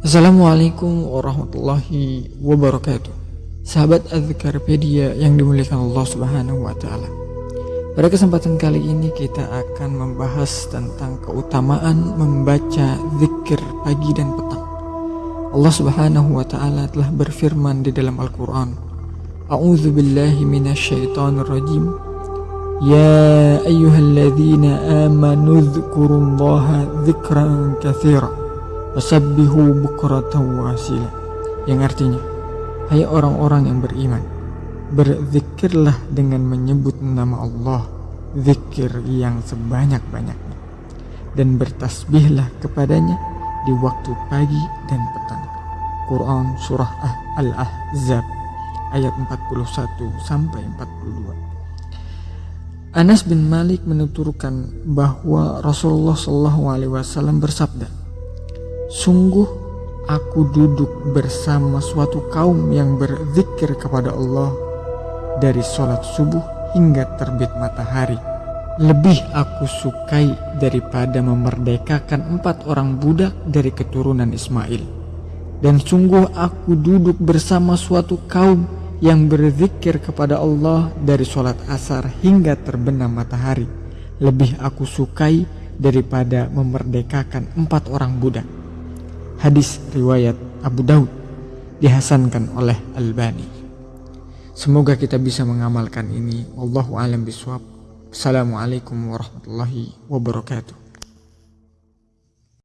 Assalamualaikum warahmatullahi wabarakatuh. Sahabat Azkarpedia yang dimuliakan Allah subhanahu wa ta'ala. Pada kesempatan kali ini kita akan membahas tentang keutamaan membaca zikir pagi dan petang. Allah subhanahu wa ta'ala telah berfirman di dalam Al-Quran A'udzu billahi minasyaitonir rajim. Ya ayyuhalladzina amanu dzkurullaha dzikran katsira Wasabbihu bukratan wasila Yang artinya Hai orang-orang yang beriman Berzikirlah dengan menyebut nama Allah Zikir yang sebanyak-banyaknya Dan bertasbihlah kepadanya Di waktu pagi dan petang. Quran Surah Al-Ahzab Ayat 41 sampai 42 Anas bin Malik menuturkan bahwa Rasulullah SAW bersabda, Sungguh aku duduk bersama suatu kaum yang berzikir kepada Allah dari sholat subuh hingga terbit matahari. Lebih aku sukai daripada memerdekakan empat orang budak dari keturunan Ismail. Dan sungguh aku duduk bersama suatu kaum yang berzikir kepada Allah dari sholat asar hingga terbenam matahari. Lebih aku sukai daripada memerdekakan empat orang budak. Hadis riwayat Abu Daud dihasankan oleh Albani. Semoga kita bisa mengamalkan ini. Wallahu a'lam bishawab. Assalamualaikum warahmatullahi wabarakatuh.